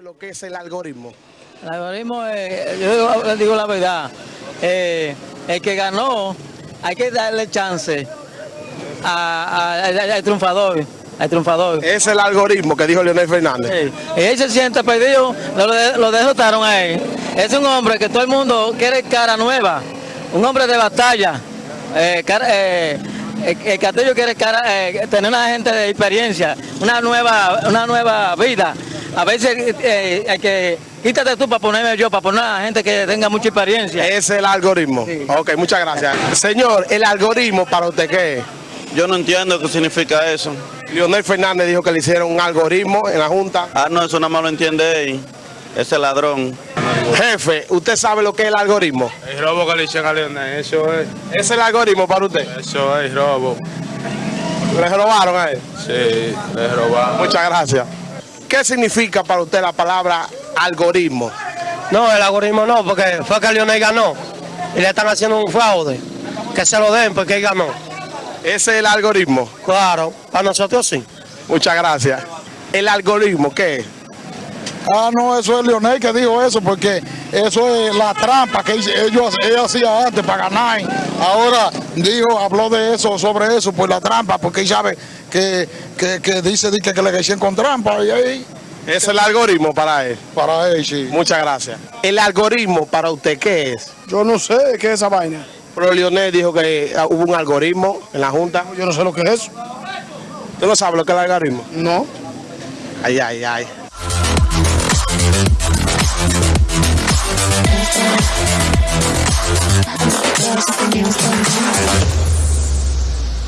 Lo que es el algoritmo. El algoritmo, eh, yo digo la verdad, eh, el que ganó, hay que darle chance al triunfador. El triunfador. Es el algoritmo que dijo Leonel Fernández. Sí. Y él se siente perdido, lo, lo derrotaron a él. Es un hombre que todo el mundo quiere cara nueva, un hombre de batalla. Eh, eh, el, el Castillo quiere cara, eh, tener una gente de experiencia, una nueva, una nueva vida. A veces eh, hay que quítate tú para ponerme yo, para poner a gente que tenga mucha experiencia. Es el algoritmo. Sí. Ok, muchas gracias. Señor, el algoritmo para usted qué es? Yo no entiendo qué significa eso. Leonel Fernández dijo que le hicieron un algoritmo en la Junta. Ah, no, eso nada más lo entiende él. Ese ladrón. Jefe, ¿usted sabe lo que es el algoritmo? El robo que le hicieron a Leonel, eso es, ¿Es el algoritmo para usted? eso es robo. ¿Le robaron a él? Sí, le robaron. Muchas gracias. ¿Qué significa para usted la palabra algoritmo? No, el algoritmo no, porque fue que Lionel ganó y le están haciendo un fraude. Que se lo den porque él ganó. Ese es el algoritmo. Claro, para nosotros sí. Muchas gracias. ¿El algoritmo qué es? Ah, no, eso es Leonel que dijo eso, porque eso es la trampa que ellos, ellos hacían antes para ganar. Ahora dijo, habló de eso, sobre eso, por la trampa, porque él sabe que, que, que dice di que, le hicieron con trampa y ahí, Es el algoritmo para él. para él, sí. Muchas gracias. ¿El algoritmo para usted qué es? Yo no sé qué es esa vaina. Pero Leonel dijo que ah, hubo un algoritmo en la Junta. Yo no sé lo que es eso. ¿Tú no sabes lo que es el algoritmo? No. Ay, ay, ay. Thank you.